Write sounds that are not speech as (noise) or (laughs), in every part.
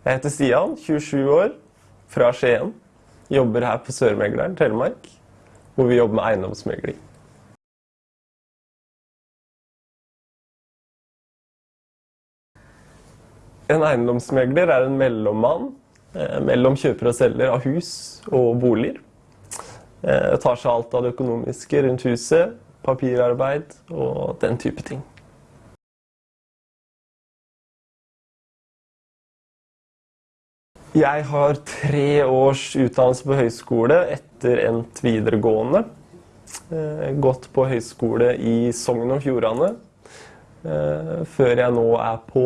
Jeg heter Stian, 27 år, fra Skien. Jobber her på Sørmegleren, Telemark, hvor vi jobber med eiendomsmegling. En eiendomsmegler er en mellommann eh, mellom kjøper og selger av hus og boliger. Eh, tar seg alt av det økonomiske rundt huset, papirarbeid og den type ting. Jeg har tre års utdannelse på høyskole etter endt videregående. Eh, gått på høyskole i Sogn og Fjordane. Eh, før jeg nå er på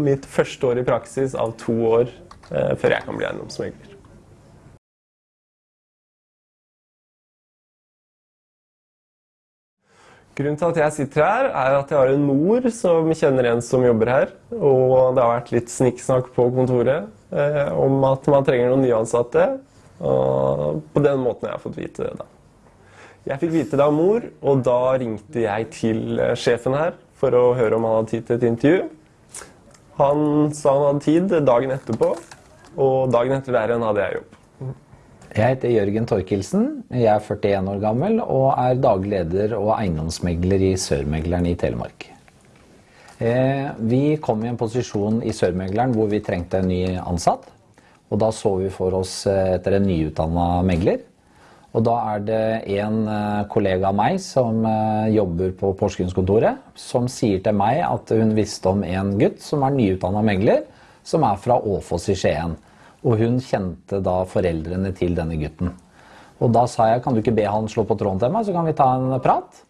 mitt første år i praksis av to år eh, før jeg kan bli eiendomsmegler. Grunnen til at jeg sitter her, er at jeg har en mor som kjenner en som jobber her. Og det har vært litt snikksnakk på kontoret om at man trenger noen nyansatte. Og på den måten har jeg fått vite det. da. Jeg fikk vite det av mor, og da ringte jeg til eh, sjefen her for å høre om han hadde tid til et intervju. Han sa han hadde tid dagen etterpå, og dagen etter der igjen hadde jeg jobb. Jeg heter Jørgen Torkelsen. Jeg er 41 år gammel og er daglig leder og eiendomsmegler i Sørmegleren i Telemark. Eh, vi kom i en posisjon i Sørmegleren hvor vi trengte en ny ansatt. Og da så vi for oss eh, etter en nyutdanna megler. Og da er det en eh, kollega av meg som jobber på Porsgrunnskontoret, som sier til meg at hun visste om en gutt som er nyutdanna megler, som er fra Åfoss i Skien. Og hun kjente da foreldrene til denne gutten. Og da sa jeg kan du ikke be han slå på tråden til meg, så kan vi ta en prat.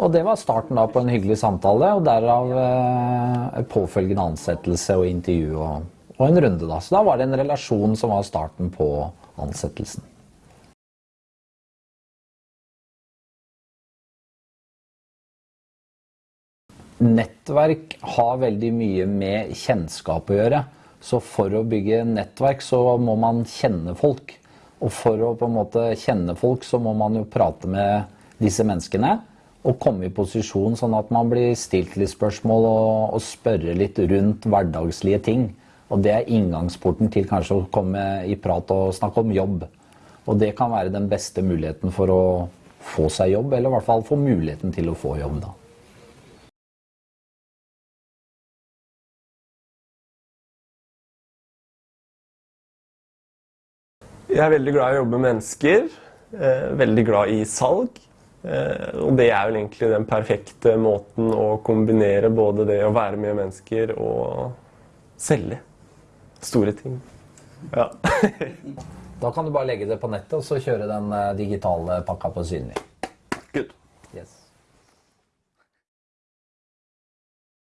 Og det var starten da på en hyggelig samtale, og derav eh, påfølgende ansettelse og intervju og, og, en runde. da. Så da var det en relasjon som var starten på ansettelsen. Nettverk har veldig mye med kjennskap å gjøre. Så for å bygge nettverk så må man kjenne folk. Og for å på en måte kjenne folk så må man jo prate med disse menneskene. Og komme i posisjon sånn at man blir stilt litt spørsmål og, og spørre litt rundt hverdagslige ting. Og det er inngangsporten til kanskje å komme i prat og snakke om jobb. Og det kan være den beste muligheten for å få seg jobb, eller i hvert fall få muligheten til å få jobb, da. Jeg er veldig glad i å jobbe med mennesker. Eh, veldig glad i salg. Eh, og det er vel egentlig den perfekte måten å kombinere både det å være med mennesker og selge store ting. Ja. (laughs) da kan du bare legge det på nettet og så kjøre den eh, digitale pakka på synlig. Good.